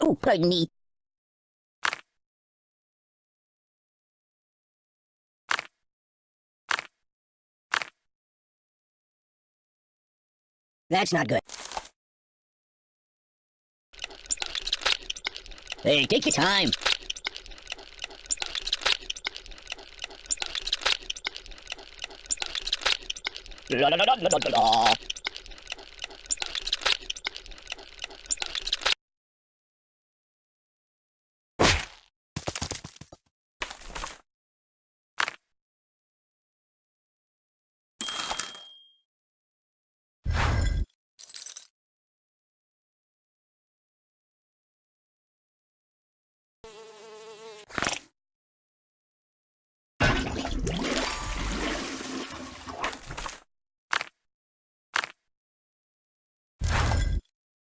Oh, pardon me. That's not good. Hey, take your time. La la la la la la la.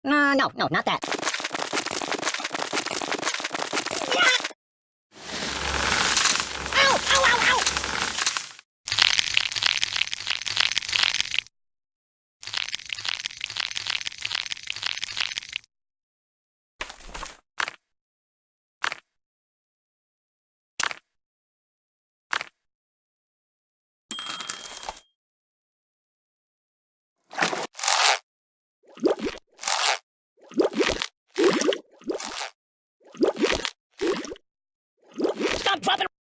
Uh, no, no, not that. Ow! Ow, ow, ow! Stop dropping!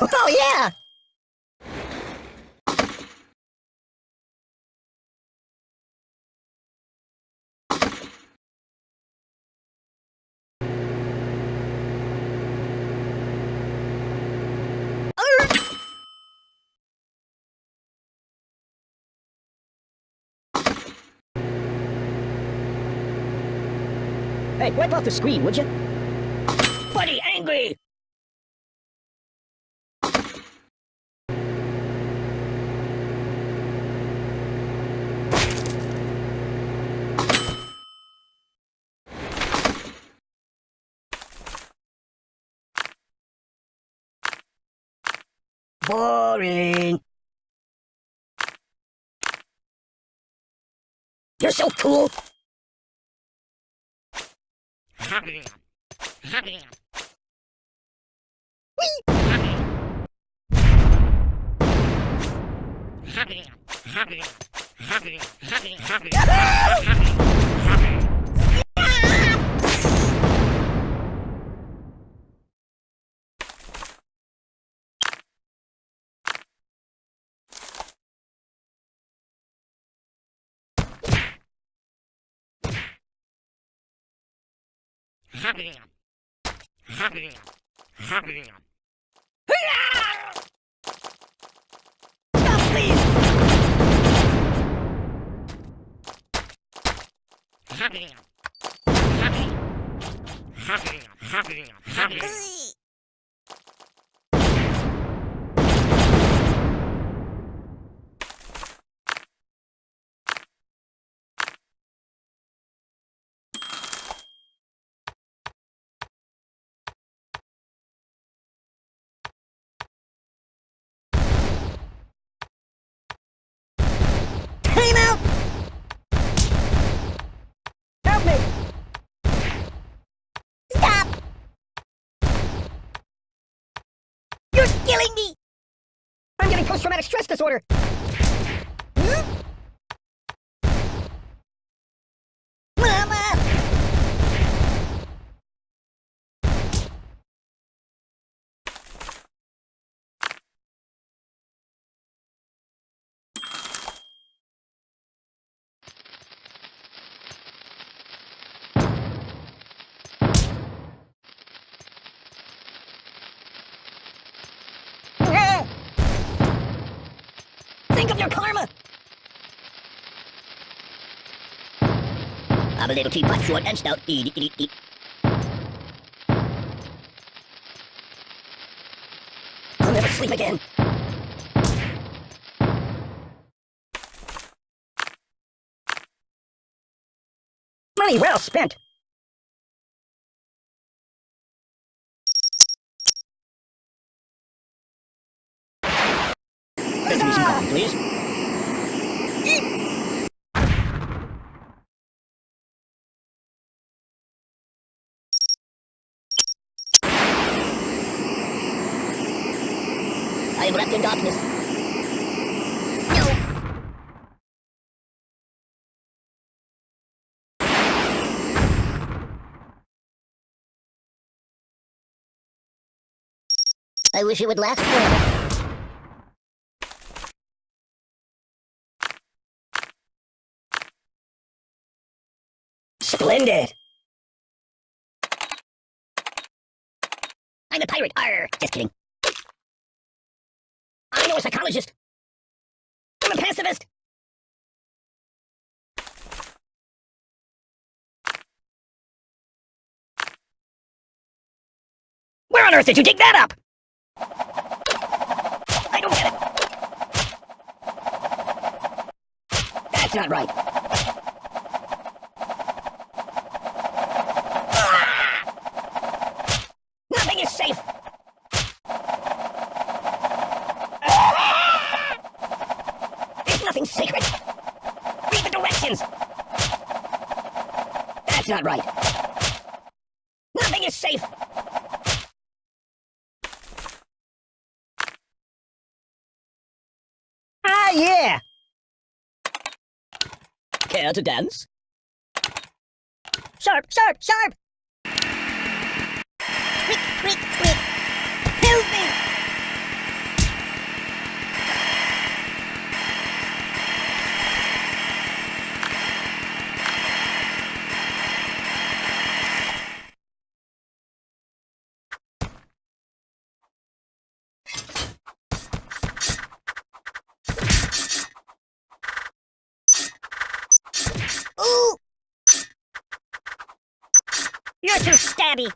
Oh, yeah! Hey, wipe off the screen, would you? Buddy, angry! Boring. You're so cool. Stop, please! Time out! You're killing me! I'm getting post-traumatic stress disorder! Your karma! I'm a little teapot, short and stout. Eat, eat, eat, eat. I'll never sleep again. Money well spent. Fetch me please. I wish it would last forever. Splendid! I'm a pirate, arr! Just kidding. I know a psychologist. I'm a pacifist. Where on earth did you dig that up? I don't get it. That's not right. Ah! Nothing is safe. There's nothing sacred. Read the directions. That's not right. Nothing is safe. Ah, yeah. To dance? Sharp, sharp, sharp. Quick, quick, quick. Help me. Ooh! You're too stabby.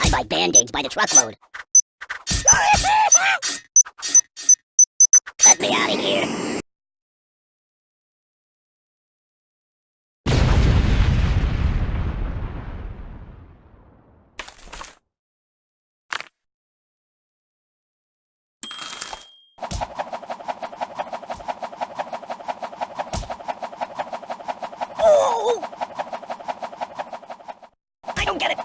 I buy band-aids by the truckload. Let me out of here. Oh! I don't get it.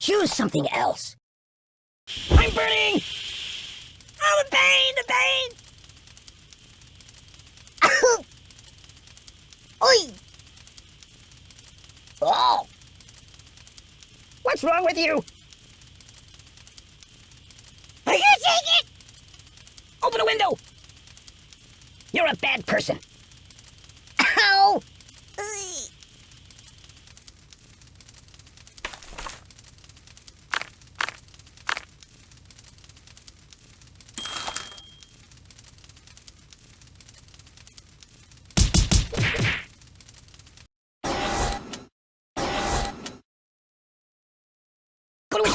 Choose something else. I'm burning! Oh, the pain, the pain! Oi! Oh! What's wrong with you? Are you taking it? Open a window! You're a bad person. Ow!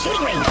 Shooting range.